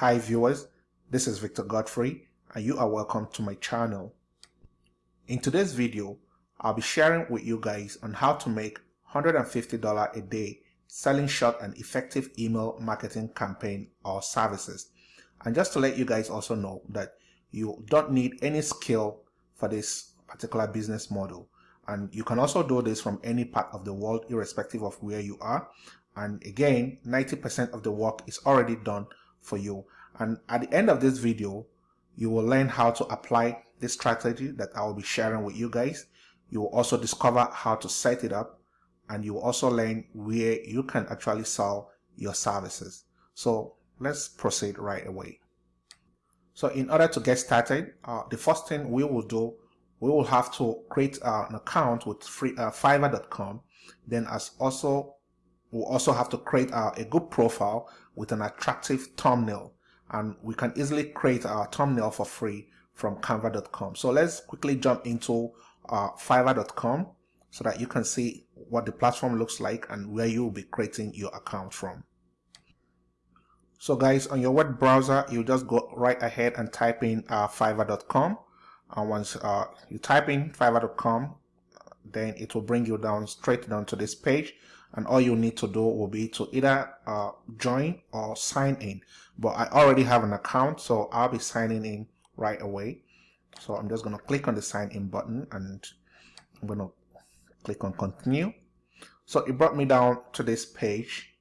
Hi viewers, this is Victor Godfrey and you are welcome to my channel. In today's video, I'll be sharing with you guys on how to make $150 a day selling short and effective email marketing campaign or services. And just to let you guys also know that you don't need any skill for this particular business model. And you can also do this from any part of the world irrespective of where you are. And again, 90% of the work is already done for you. And at the end of this video, you will learn how to apply this strategy that I will be sharing with you guys. You will also discover how to set it up and you will also learn where you can actually sell your services. So let's proceed right away. So in order to get started, uh, the first thing we will do, we will have to create uh, an account with free, uh, fiverr.com. Then as also we'll also have to create uh, a good profile with an attractive thumbnail. And we can easily create our thumbnail for free from canva.com so let's quickly jump into uh, fiverr.com so that you can see what the platform looks like and where you'll be creating your account from. So guys on your web browser you just go right ahead and type in uh, fiverr.com and once uh, you type in fiverr.com then it will bring you down straight down to this page and all you need to do will be to either uh, join or sign in. But I already have an account so I'll be signing in right away. So I'm just to click on the sign in button and I'm to click on continue. So it brought me down to this page.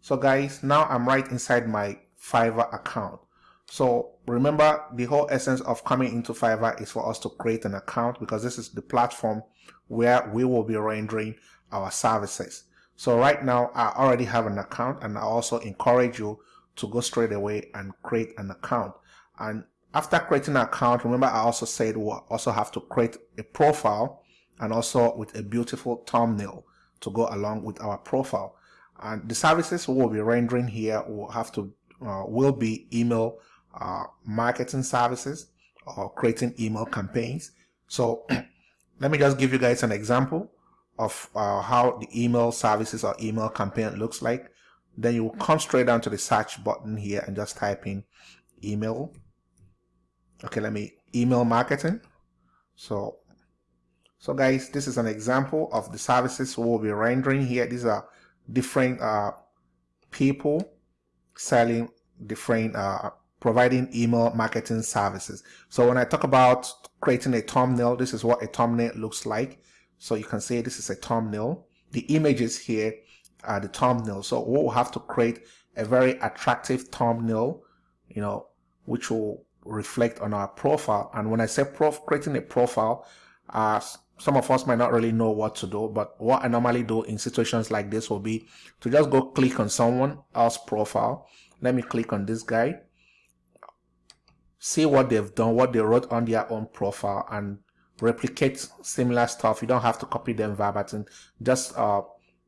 So guys now I'm right inside my Fiverr account. So remember the whole essence of coming into Fiverr is for us to create an account because this is the platform where we will be rendering our services so right now I already have an account and I also encourage you to go straight away and create an account. And after creating an account, remember I also said we'll also have to create a profile and also with a beautiful thumbnail to go along with our profile. And the services we will be rendering here will have to uh, will be email uh, marketing services or creating email campaigns. So let me just give you guys an example of uh, how the email services or email campaign looks like. Then you will come straight down to the search button here and just type in email. Okay, let me email marketing. So, so guys, this is an example of the services we'll be rendering here. These are different uh, people selling different uh, providing email marketing services. So when I talk about creating a thumbnail, this is what a thumbnail looks like. So you can see this is a thumbnail. The images here are the thumbnail. So we'll have to create a very attractive thumbnail, you know, which will reflect on our profile. And when I say prof creating a profile, uh, some of us might not really know what to do, but what I normally do in situations like this will be to just go click on someone else's profile. Let me click on this guy, see what they've done, what they wrote on their own profile, and replicate similar stuff. You don't have to copy them verbatim. Just uh,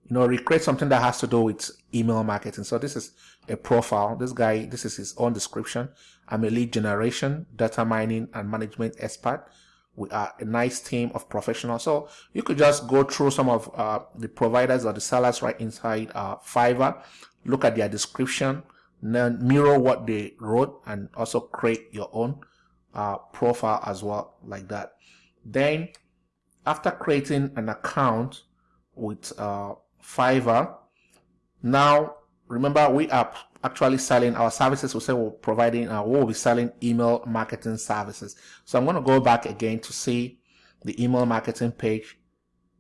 you know, recreate something that has to do with email marketing. So this is a profile. This guy, this is his own description. I'm a lead generation, data mining, and management expert. We are a nice team of professionals. So you could just go through some of uh, the providers or the sellers right inside uh, Fiverr, look at their description, then mirror what they wrote, and also create your own uh, profile as well, like that. Then after creating an account with uh, Fiverr, now remember we are actually selling our services. We say we're providing, uh, we'll be selling email marketing services. So I'm going to go back again to see the email marketing page,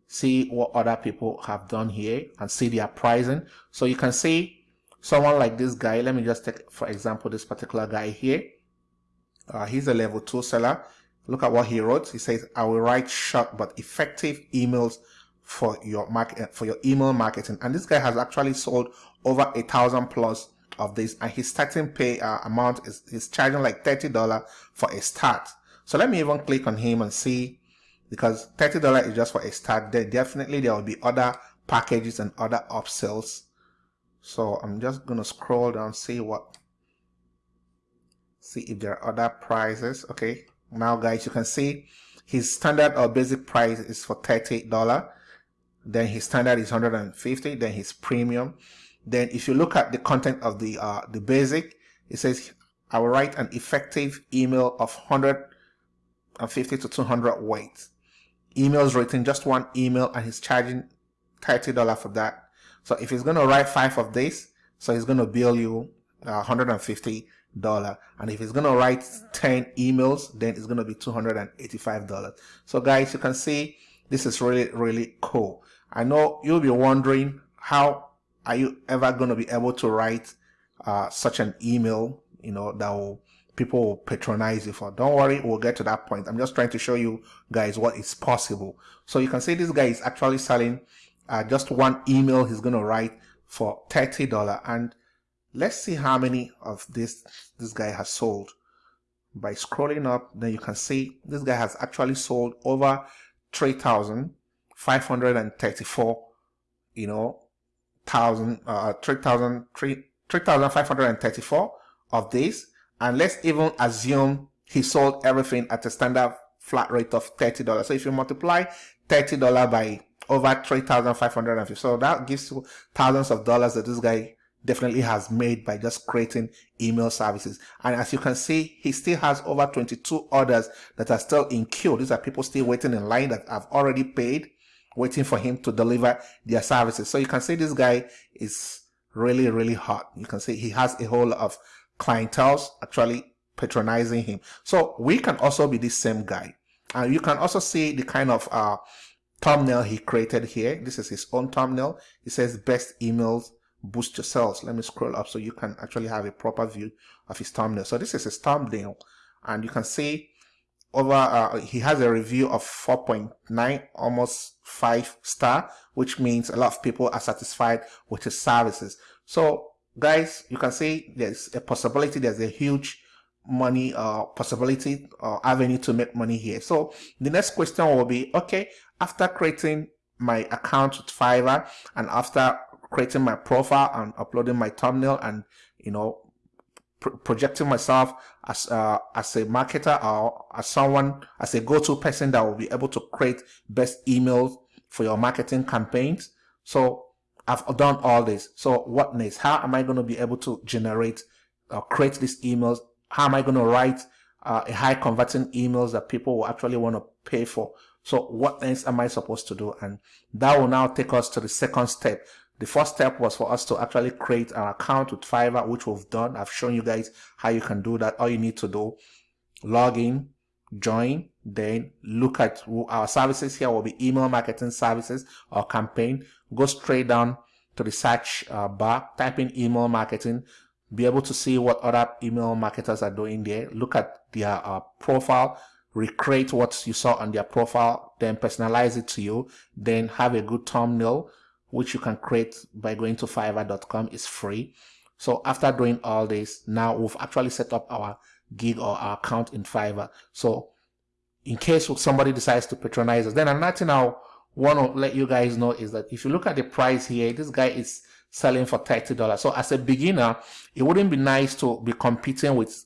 see what other people have done here and see their pricing. So you can see someone like this guy. Let me just take, for example, this particular guy here. Uh, he's a level two seller. Look at what he wrote. He says, I will write short but effective emails for your market for your email marketing. And this guy has actually sold over a thousand plus of this and his starting pay uh, amount is he's charging like $30 for a start. So let me even click on him and see because $30 is just for a start. There definitely there will be other packages and other upsells. So I'm just gonna scroll down, see what see if there are other prices. Okay, now guys you can see his standard or basic price is for $38 then his standard is 150 then his premium then if you look at the content of the uh, the basic it says I will write an effective email of 150 to 200 words. Emails written, just one email, and he's charging $30 for that. So if he's going to write five of this, so he's going to bill you uh, $150. Dollar and if going to write 10 emails, then it's to be $285. So guys, you can see this is really, really cool. I know you'll be wondering how are you ever to be able to write uh, such an email, you know, that will people will patronize you for. Don't worry, we'll get to that point. I'm just trying to show you guys what is possible. So you can see this guy is actually selling uh, just one email he's to write for $30. And let's see how many of this this guy has sold. By scrolling up, then you can see this guy has actually sold over 3,534, you know, thousand, uh, 3,000, 3,534 of this. And let's even assume he sold everything at a standard flat rate of $30. So if you multiply $30 by over 3,550, so that gives you thousands of dollars that this guy definitely has made by just creating email services. And as you can see, he still has over 22 orders that are still in queue. These are people still waiting in line that have already paid, waiting for him to deliver their services. So you can see this guy is really, really hot. You can see he has a whole lot of clientele actually patronizing him. So we can also be this same guy. And you can also see the kind of uh, thumbnail he created here. This is his own thumbnail. It says best emails boost your sales. Let me scroll up so you can actually have a proper view of his thumbnail. So this is his thumbnail and you can see over uh, he has a review of 4.9 almost 5 star which means a lot of people are satisfied with his services so guys you can see there's a possibility there's a huge money uh possibility or uh, avenue to make money here so the next question will be okay after creating my account with fiverr and after creating my profile and uploading my thumbnail and you know projecting myself as uh, as a marketer or as someone as a go-to person that will be able to create best emails for your marketing campaigns. So I've done all this. So what next? How am I going to be able to generate or create these emails? How am I going to write uh, a high converting emails that people will actually want to pay for? So what else am I supposed to do? And that will now take us to the second step the first step was for us to actually create an account with Fiverr, which we've done. I've shown you guys how you can do that. All you need to do, log in, join, then look at our services here will be email marketing services or campaign. Go straight down to the search uh, bar, type in email marketing, be able to see what other email marketers are doing there. Look at their uh, profile, recreate what you saw on their profile, then personalize it to you, then have a good thumbnail, which you can create by going to fiverr.com is free. So after doing all this, now we've actually set up our gig or our account in Fiverr. So in case somebody decides to patronize us, then another thing I want to let you guys know is that if you look at the price here, this guy is selling for $30. So as a beginner, it wouldn't be nice to be competing with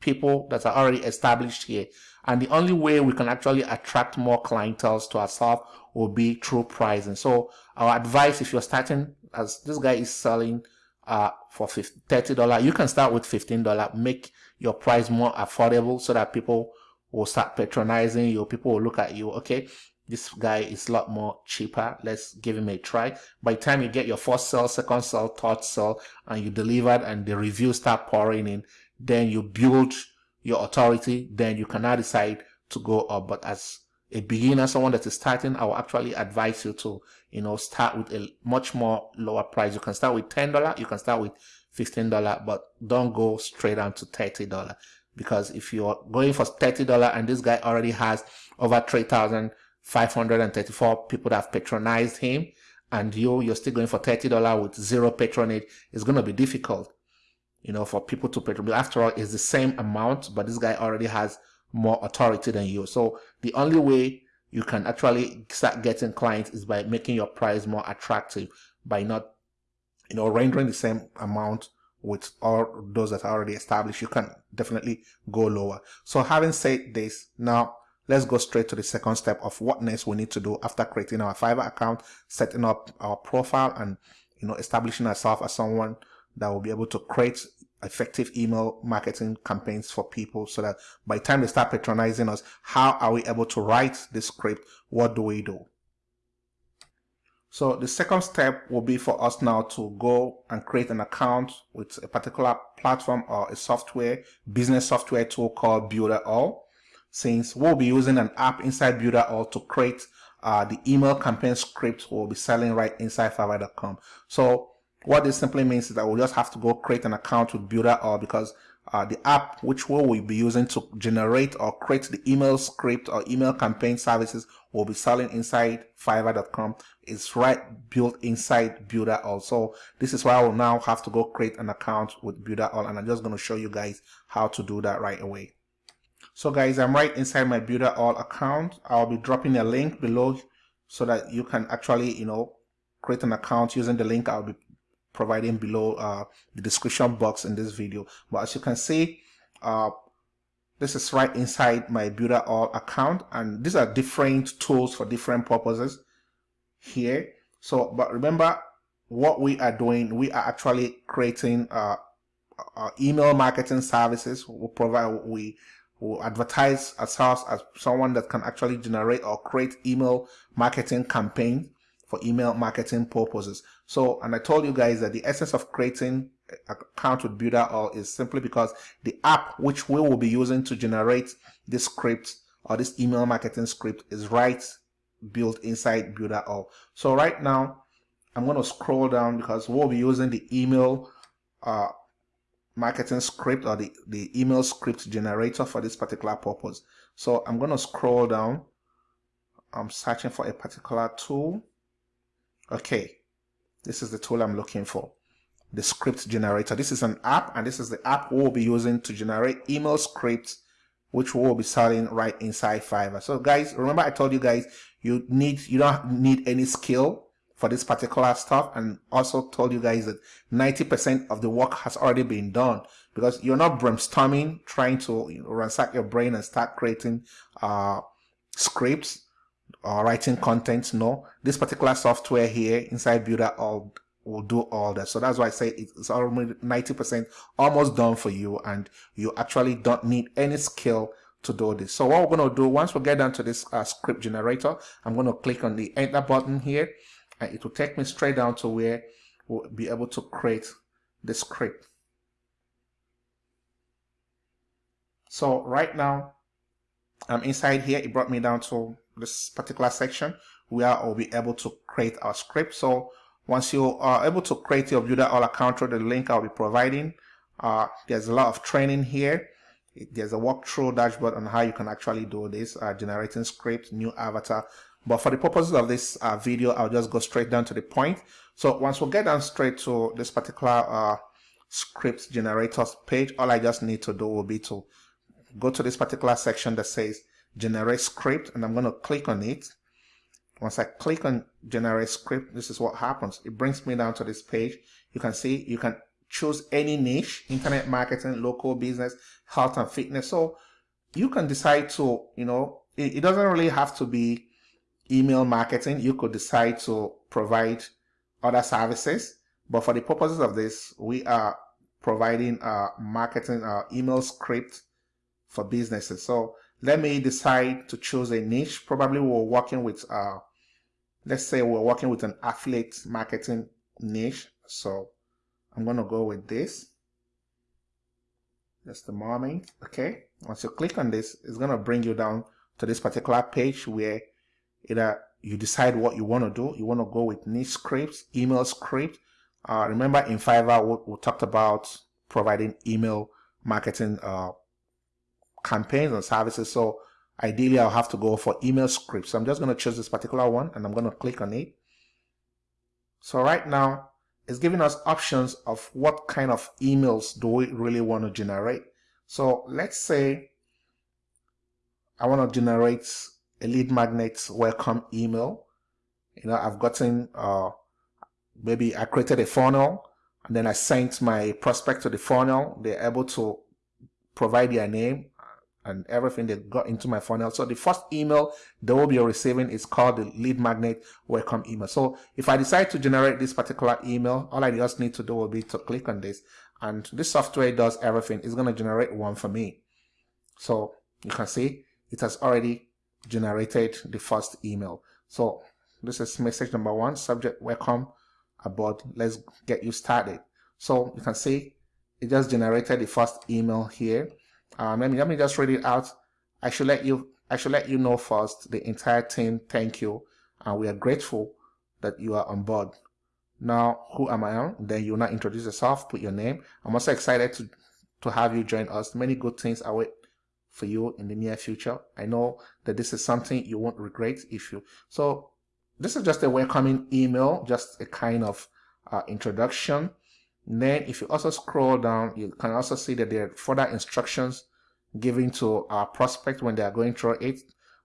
people that are already established here. And the only way we can actually attract more clientele to ourselves will be through pricing. So our advice, if you're starting, as this guy is selling uh, for $30, you can start with $15, make your price more affordable so that people will start patronizing you. People will look at you, okay, this guy is a lot more cheaper. Let's give him a try. By the time you get your first sale, second sale, third sale, and you delivered and the reviews start pouring in, then you build your authority, then you can now decide to go up. But as a beginner, someone that is starting, I will actually advise you to, you know, start with a much more lower price. You can start with $10, you can start with $15, but don't go straight down to $30. Because if you're going for $30 and this guy already has over 3,534 people that have patronized him, and you, you're still going for $30 with zero patronage, it's going to be difficult you know, for people to pay. After all, it's the same amount, but this guy already has more authority than you. So the only way you can actually start getting clients is by making your price more attractive by not, you know, rendering the same amount with all those that are already established. You can definitely go lower. So having said this, now let's go straight to the second step of what next we need to do after creating our Fiverr account, setting up our profile and, you know, establishing ourselves as someone that will be able to create effective email marketing campaigns for people so that by the time they start patronizing us, how are we able to write this script? What do we do? So the second step will be for us now to go and create an account with a particular platform or a software, business software tool called Builderall. Since we'll be using an app inside Builderall to create uh, the email campaign script we'll be selling right inside Fiverr.com. So what this simply means is that we'll just have to go create an account with Builderall because uh, the app which we will be using to generate or create the email script or email campaign services we'll be selling inside fiverr.com is right built inside Builderall. So this is why I will now have to go create an account with Builderall and I'm just going to show you guys how to do that right away. So guys, I'm right inside my Builderall account. I'll be dropping a link below so that you can actually, you know, create an account using the link I'll be providing below uh, the description box in this video. But as you can see, uh, this is right inside my Builderall account and these are different tools for different purposes here. So, but remember what we are doing, we are actually creating uh, uh email marketing services. We provide, we will advertise ourselves as someone that can actually generate or create email marketing campaigns for email marketing purposes. So, and I told you guys that the essence of creating account with Builderall is simply because the app which we will be using to generate this script or this email marketing script is right built inside Builderall. So right now, I'm going to scroll down because we'll be using the email uh, marketing script or the, the email script generator for this particular purpose. So I'm going to scroll down. I'm searching for a particular tool. Okay, this is the tool I'm looking for. The script generator. This is an app and this is the app we'll be using to generate email scripts which we'll be selling right inside Fiverr. So guys, remember I told you guys you need you don't need any skill for this particular stuff and also told you guys that 90% of the work has already been done because you're not brainstorming trying to ransack your brain and start creating uh, scripts or writing content no this particular software here inside Builderall will do all that so that's why i say it's almost 90 percent almost done for you and you actually don't need any skill to do this so what we're going to do once we get down to this uh, script generator i'm going to click on the enter button here and it will take me straight down to where we'll be able to create the script. So right now, I'm inside here. It brought me down to this particular section where I'll be able to create our script. So once you are able to create your Builderall account through the link I'll be providing, uh, there's a lot of training here. There's a walkthrough dashboard on how you can actually do this, uh, generating script, new avatar, but for the purposes of this uh, video, I'll just go straight down to the point. So once we get down straight to this particular uh, script generators page, all I just need to do will be to go to this particular section that says generate script and I'm going to click on it. Once I click on generate script, this is what happens. It brings me down to this page. You can see you can choose any niche, internet marketing, local business, health and fitness. So you can decide to, you know, it, it doesn't really have to be email marketing, you could decide to provide other services. But for the purposes of this, we are providing a marketing uh, email script for businesses. So let me decide to choose a niche. Probably we're working with, uh, let's say we're working with an affiliate marketing niche. So I'm going to go with this. Just a moment. Okay. Once you click on this, it's going to bring you down to this particular page where either you decide what you want to do. You want to go with niche scripts, email script. Uh, remember in Fiverr, we, we, talked about providing email marketing uh, campaigns and services. So ideally, I'll have to go for email scripts. So I'm just going to choose this particular one and I'm going to click on it. So right now, it's giving us options of what kind of emails do we really want to generate. So let's say I want to generate a lead magnet welcome email. You know, I've gotten, uh, maybe I created a funnel and then I sent my prospect to the funnel. They're able to provide their name and everything they got into my funnel. So the first email they will be receiving is called the lead magnet welcome email. So if I decide to generate this particular email, all I just need to do will be to click on this and this software does everything. It's going to generate one for me. So you can see it has already generated the first email. So this is message number one, subject welcome aboard. Let's get you started. So you can see it just generated the first email here. Um, let me let me just read it out. I should let you I should let you know first the entire team thank you and we are grateful that you are on board. Now, who am I? On? Then you now introduce yourself, put your name. I'm also excited to to have you join us. Many good things await for you in the near future. I know that this is something you won't regret if you. So this is just a welcoming email, just a kind of uh, introduction. Then if you also scroll down, you can also see that there are further instructions given to our prospect when they are going through it.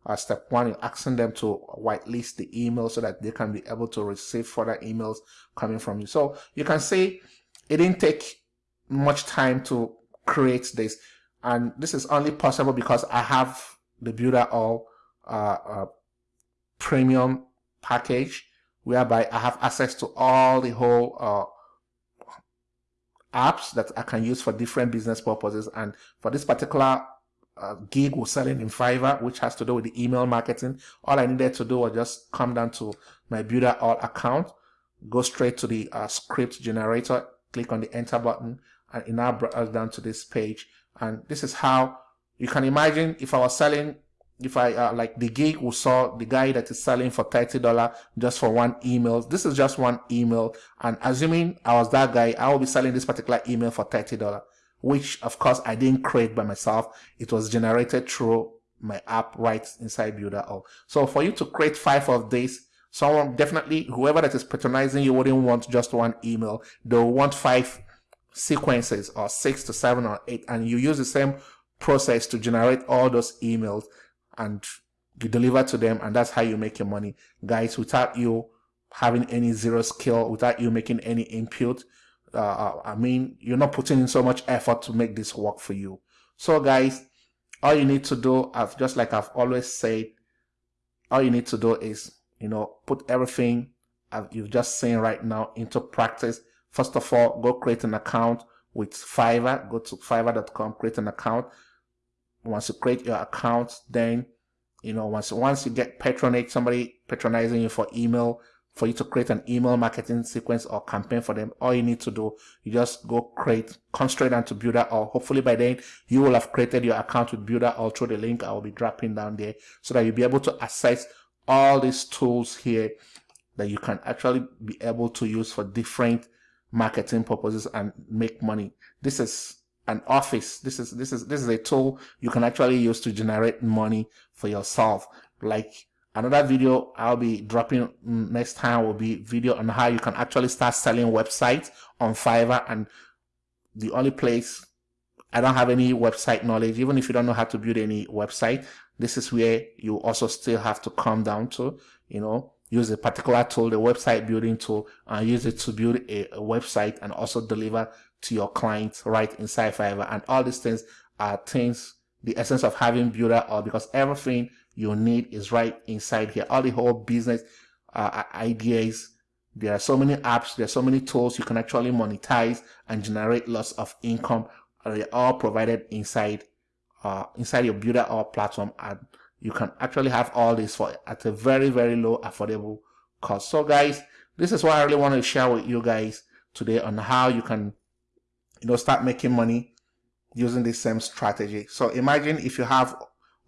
Uh, step one, you're asking them to whitelist the email so that they can be able to receive further emails coming from you. So you can see it didn't take much time to create this. And this is only possible because I have the Builderall uh, uh, premium package whereby I have access to all the whole uh, apps that I can use for different business purposes. And for this particular uh, gig we're selling in Fiverr, which has to do with the email marketing, all I needed to do was just come down to my Builderall account, go straight to the uh, script generator, click on the enter button, and it now brought us down to this page. And this is how you can imagine if I was selling if I uh, like the gig we saw the guy that is selling for $30 just for one email. This is just one email. And assuming I was that guy, I will be selling this particular email for $30, which of course I didn't create by myself. It was generated through my app right inside Builderall. So for you to create five of these, someone definitely, whoever that is patronizing you wouldn't want just one email. They'll want five sequences or six to seven or eight. And you use the same process to generate all those emails and you deliver to them and that's how you make your money. Guys without you having any zero skill without you making any input uh, uh, i mean you're not putting in so much effort to make this work for you. So guys all you need to do i've just like i've always said all you need to do is you know put everything you've just seen right now into practice. First of all go create an account with fiverr. Go to fiverr.com create an account once you create your account, then you know once once you get patronage, somebody patronizing you for email, for you to create an email marketing sequence or campaign for them, all you need to do, you just go create, come straight down to Builderall hopefully by then you will have created your account with Builderall through the link I will be dropping down there so that you'll be able to access all these tools here that you can actually be able to use for different marketing purposes and make money. This is an office. This is this is this is a tool you can actually use to generate money for yourself. Like another video I'll be dropping next time will be video on how you can actually start selling websites on Fiverr and the only place I don't have any website knowledge even if you don't know how to build any website this is where you also still have to come down to you know use a particular tool the website building tool and use it to build a, a website and also deliver to your clients right inside Fiverr. And all these things are things, the essence of having Builderall because everything you need is right inside here. All the whole business uh, ideas. There are so many apps, there are so many tools you can actually monetize and generate lots of income. They're all provided inside uh, inside your Builderall platform and you can actually have all this for at a very very low affordable cost so guys this is what i really want to share with you guys today on how you can you know, start making money using the same strategy. So imagine if you have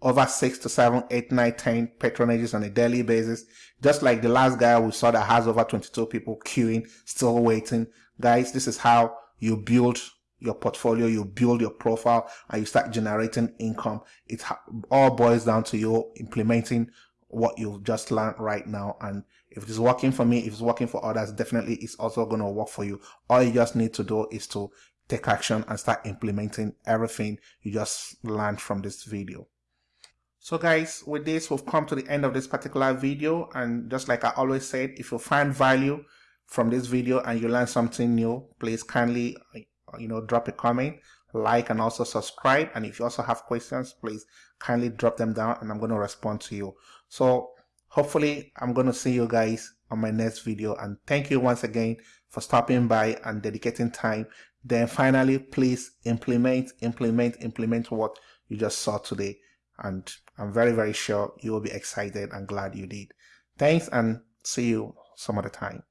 over six to seven, eight, nine, ten patronages on a daily basis, just like the last guy we saw that has over 22 people queuing, still waiting. Guys, this is how you build your portfolio, you build your profile, and you start generating income. It all boils down to you implementing what you've just learned right now. And if it is working for me, if it's working for others, definitely it's also going to work for you. All you just need to do is to take action and start implementing everything you just learned from this video. So guys, with this, we've come to the end of this particular video. And just like I always said, if you find value from this video and you learn something new, please kindly, uh, you know, drop a comment, like, and also subscribe. And if you also have questions, please kindly drop them down and I'm going to respond to you. So hopefully I'm going to see you guys on my next video. And thank you once again for stopping by and dedicating time Then finally, please implement, implement, implement what you just saw today. And I'm very, very sure you will be excited and glad you did. Thanks and see you some other time.